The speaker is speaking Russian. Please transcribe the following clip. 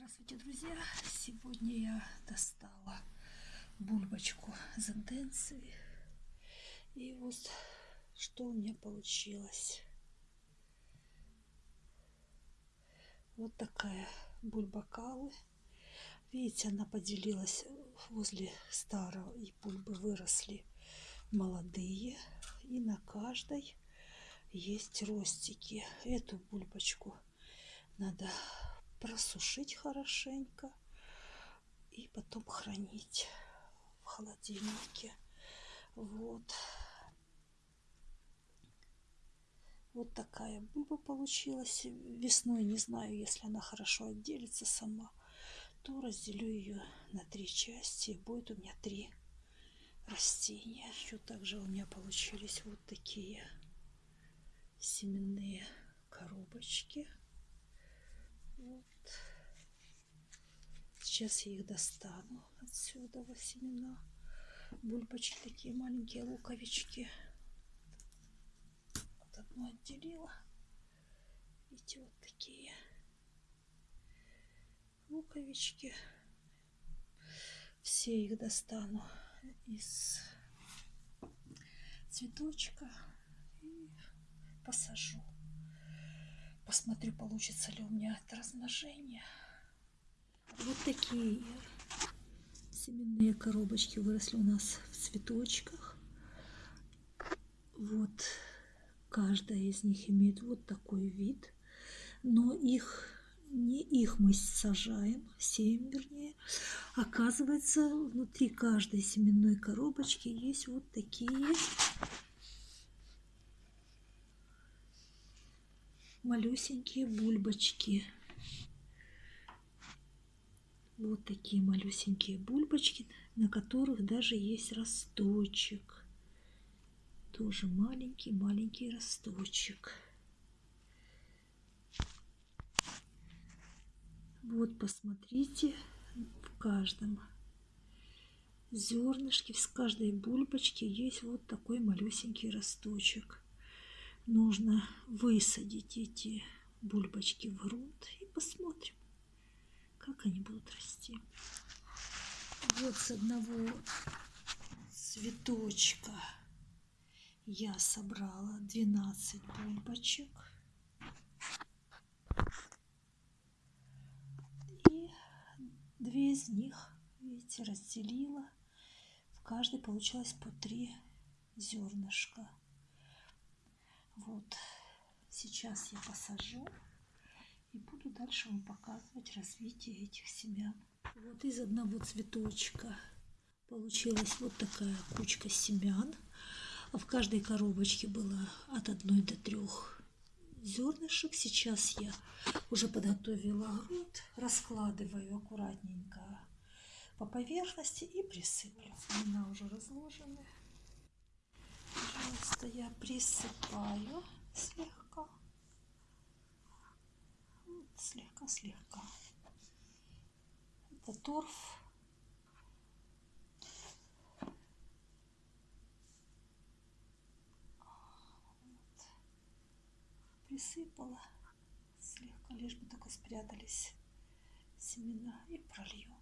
Здравствуйте, друзья! Сегодня я достала бульбочку зенденции. И вот что у меня получилось. Вот такая бульбакалы. Видите, она поделилась возле старого, и бульбы выросли молодые. И на каждой есть ростики. Эту бульбочку надо просушить хорошенько и потом хранить в холодильнике. Вот. Вот такая бульба получилась. Весной, не знаю, если она хорошо отделится сама, то разделю ее на три части. будет у меня три растения. Еще также у меня получились вот такие семенные коробочки. Вот. Сейчас я их достану отсюда во семена. Бульбочки такие маленькие луковички. Вот одну отделила. Видите, вот такие луковички. Все их достану из цветочка и посажу. Посмотрю, получится ли у меня это размножение. Вот такие семенные коробочки выросли у нас в цветочках. Вот каждая из них имеет вот такой вид. Но их не их мы сажаем, сеем вернее. Оказывается, внутри каждой семенной коробочки есть вот такие малюсенькие бульбочки. Вот такие малюсенькие бульбочки, на которых даже есть росточек. Тоже маленький-маленький росточек. Вот посмотрите, в каждом зернышке, в каждой бульбочке есть вот такой малюсенький росточек нужно высадить эти бульбочки в грунт и посмотрим, как они будут расти. Вот с одного цветочка я собрала 12 бульбочек. И две из них, видите, разделила. В каждой получилось по три зернышка. Вот, сейчас я посажу и буду дальше вам показывать развитие этих семян. Вот из одного цветочка получилась вот такая кучка семян. А в каждой коробочке было от одной до трех зернышек. Сейчас я уже подготовила грунт, раскладываю аккуратненько по поверхности и присыплю. Семена уже разложены пожалуйста, я присыпаю слегка. Слегка-слегка. Это торф. Присыпала слегка, лишь бы только спрятались семена и пролью.